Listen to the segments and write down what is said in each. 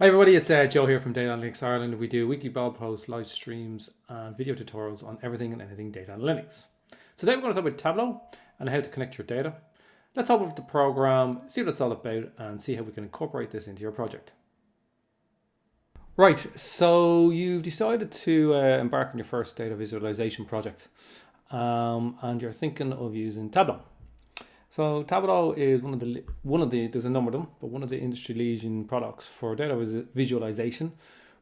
Hi everybody, it's uh, Joe here from Data Analytics Ireland. We do weekly blog posts, live streams and video tutorials on everything and anything data analytics. So today we're going to talk about Tableau and how to connect your data. Let's open up the program, see what it's all about and see how we can incorporate this into your project. Right, so you've decided to uh, embark on your first data visualization project um, and you're thinking of using Tableau. So Tableau is one of the one of the there's a number of them, but one of the industry leading products for data visualization,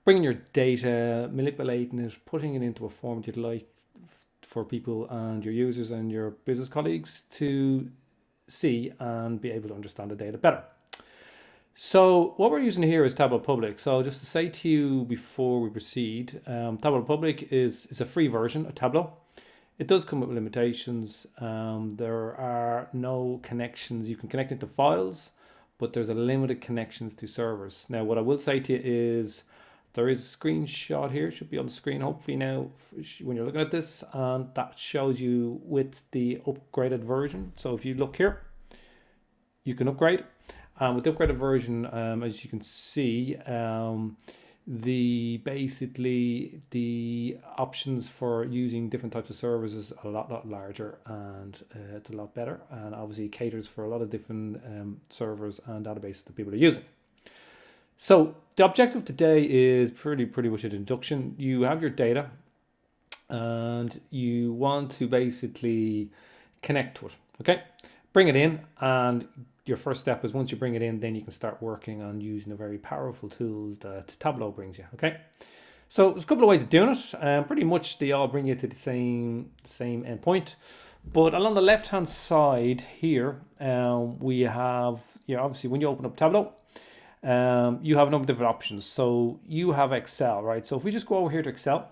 bringing your data, manipulating it, putting it into a format you'd like for people and your users and your business colleagues to see and be able to understand the data better. So what we're using here is Tableau Public. So just to say to you before we proceed, um, Tableau Public is, is a free version of Tableau. It does come with limitations. Um, there are no connections. You can connect it to files, but there's a limited connections to servers. Now, what I will say to you is there is a screenshot here. Should be on the screen, hopefully now, when you're looking at this, and that shows you with the upgraded version. So if you look here, you can upgrade. Um, with the upgraded version, um, as you can see, um, the basically the options for using different types of services a lot lot larger and uh, it's a lot better. And obviously caters for a lot of different um, servers and databases that people are using. So the objective today is pretty pretty much an induction. You have your data and you want to basically connect to it okay? Bring it in and your first step is once you bring it in, then you can start working on using the very powerful tools that Tableau brings you. Okay. So there's a couple of ways of doing it. Um, pretty much they all bring you to the same same endpoint. But along the left hand side here, um, we have, you know, obviously when you open up Tableau, um, you have a number of different options. So you have Excel, right? So if we just go over here to Excel,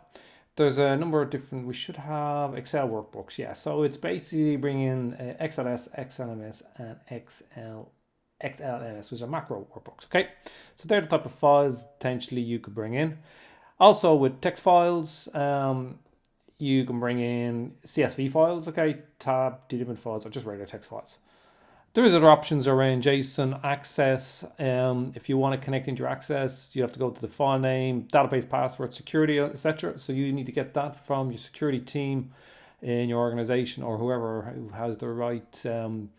there's a number of different, we should have Excel workbooks. Yeah, so it's basically bringing uh, XLS, XLMS, and XL, XLS, which are macro workbooks. Okay, so they're the type of files potentially you could bring in. Also with text files, um, you can bring in CSV files, okay, tab, delimit files, or just regular text files. There's other options around JSON access. Um, if you want to connect into your access, you have to go to the file name, database password, security, etc. So you need to get that from your security team in your organization or whoever who has the right um,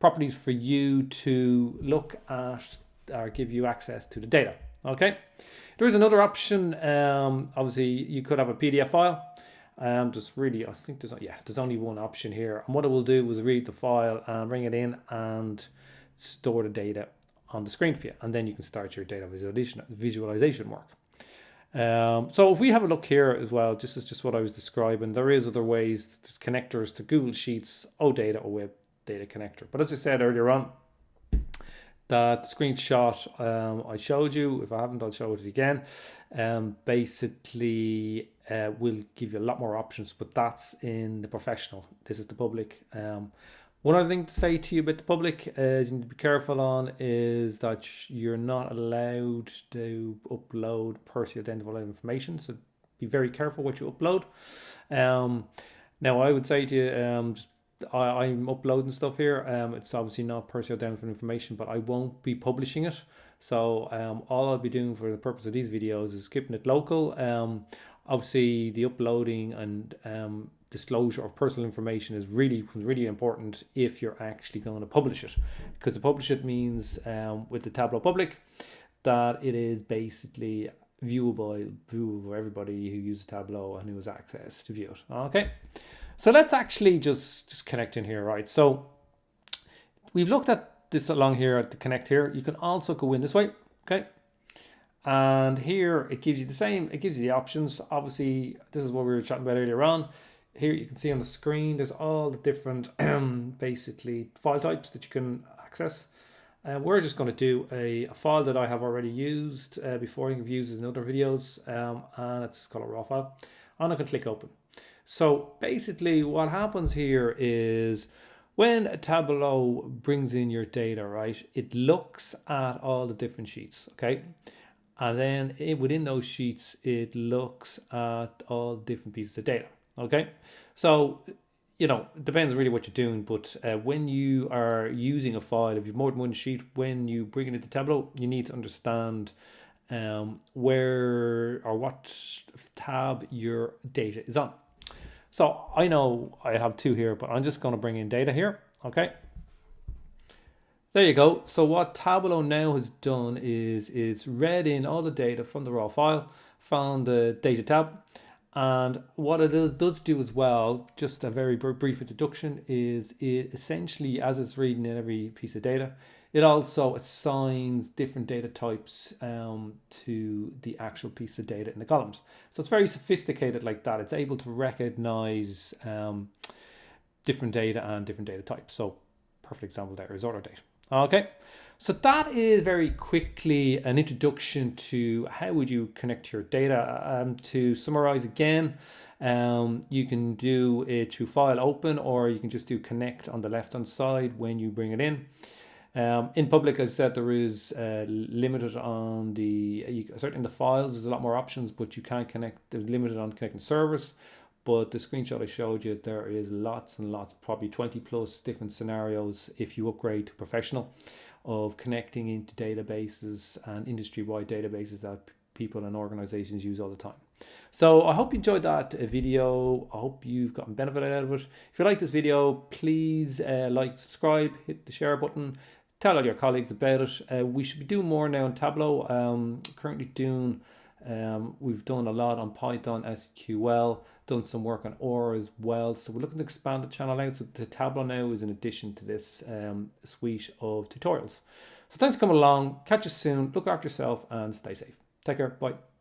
properties for you to look at or give you access to the data. Okay. There is another option. Um, obviously, you could have a PDF file um, just really, I think there's, yeah, there's only one option here. And what it will do is read the file and bring it in and store the data on the screen for you. And then you can start your data visualization, visualization work. Um, so if we have a look here as well, this is just what I was describing. There is other ways, there's connectors to Google Sheets, OData or Web Data Connector. But as I said earlier on, that screenshot um, I showed you, if I haven't, I'll show it again. Um, basically, uh, will give you a lot more options, but that's in the professional. This is the public. Um, one other thing to say to you about the public is you need to be careful on is that you're not allowed to upload personally identifiable information. So be very careful what you upload. Um, now I would say to you, um, just I, am uploading stuff here. Um, it's obviously not personally identifiable information, but I won't be publishing it. So um, all I'll be doing for the purpose of these videos is keeping it local. Um, obviously the uploading and um, disclosure of personal information is really really important if you're actually going to publish it. Because to publish it means um, with the Tableau public that it is basically viewable viewable for everybody who uses Tableau and who has access to view it. Okay? So let's actually just just connect in here right? So we've looked at this along here at the connect here. You can also go in this way okay and here it gives you the same, it gives you the options. Obviously, this is what we were chatting about earlier on. Here you can see on the screen, there's all the different basically file types that you can access. And uh, we're just going to do a, a, file that I have already used uh, before. I've used in other videos, um, and it's called a raw file. And I can click open. So basically, what happens here is when Tableau brings in your data, right, it looks at all the different sheets, okay? And then it, within those sheets, it looks at all different pieces of data. Okay. So, you know, depends really what you're doing. But uh, when you are using a file, if you've more than one sheet, when you bring it into Tableau, you need to understand um, where or what tab your data is on. So I know I have two here, but I'm just going to bring in data here. Okay. There you go. So what Tableau now has done is it's read in all the data from the raw file, found the data tab, and what it does, do as well, just a very brief introduction, is it essentially, as it's reading in every piece of data, it also assigns different data types um, to the actual piece of data in the columns. So it's very sophisticated like that. It's able to recognize um, different data and different data types. So perfect example there is order date. Okay, so that is very quickly an introduction to how would you connect your data. Um, to summarize again, um, you can do it through file open or you can just do connect on the left hand side when you bring it in. Um, in public, as I said, there is uh, limited on the, you, certainly in the files, there's a lot more options, but you can't connect, there's limited on connecting servers. But the screenshot I showed you, there is lots and lots, probably 20 plus different scenarios if you upgrade to professional of connecting into databases and industry-wide databases that people and organizations use all the time. So I hope you enjoyed that uh, video. I hope you've gotten benefit out of it. If you like this video, please uh, like, subscribe, hit the share button, tell all your colleagues about it. Uh, we should be doing more now in Tableau. Um, currently doing, um, we've done a lot on Python, SQL, done some work on R as well. So we're looking to expand the channel out. So the Tableau now is in addition to this um, suite of tutorials. So thanks for coming along. Catch you soon. Look after yourself and stay safe. Take care. Bye.